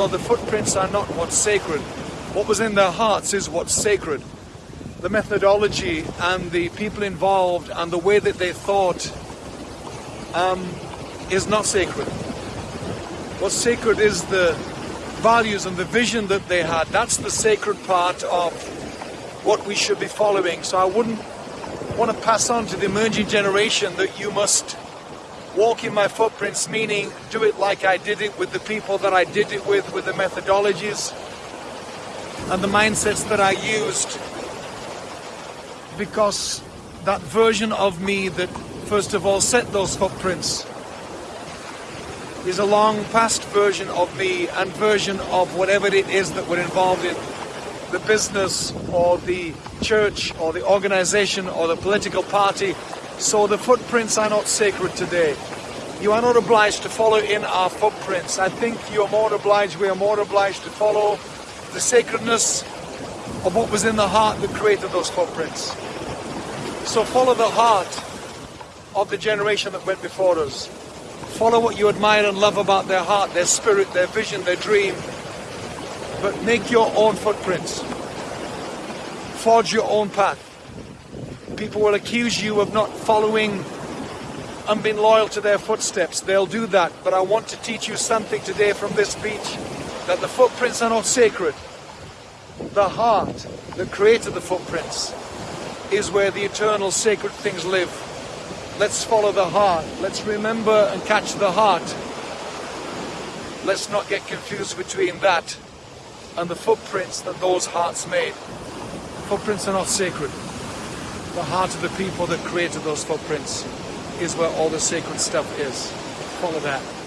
Well, the footprints are not what's sacred. What was in their hearts is what's sacred. The methodology and the people involved and the way that they thought um, is not sacred. What's sacred is the values and the vision that they had. That's the sacred part of what we should be following. So I wouldn't want to pass on to the emerging generation that you must walk in my footprints, meaning do it like I did it with the people that I did it with, with the methodologies and the mindsets that I used. Because that version of me that first of all set those footprints is a long past version of me and version of whatever it is that we're involved in the business or the church or the organization or the political party. So the footprints are not sacred today. You are not obliged to follow in our footprints. I think you are more obliged, we are more obliged to follow the sacredness of what was in the heart that created those footprints. So follow the heart of the generation that went before us. Follow what you admire and love about their heart, their spirit, their vision, their dream, but make your own footprints. Forge your own path. People will accuse you of not following and being loyal to their footsteps. They'll do that. But I want to teach you something today from this speech that the footprints are not sacred. The heart that created the footprints is where the eternal sacred things live. Let's follow the heart. Let's remember and catch the heart. Let's not get confused between that and the footprints that those hearts made. Footprints are not sacred. The heart of the people that created those footprints is where all the sacred stuff is. Follow that.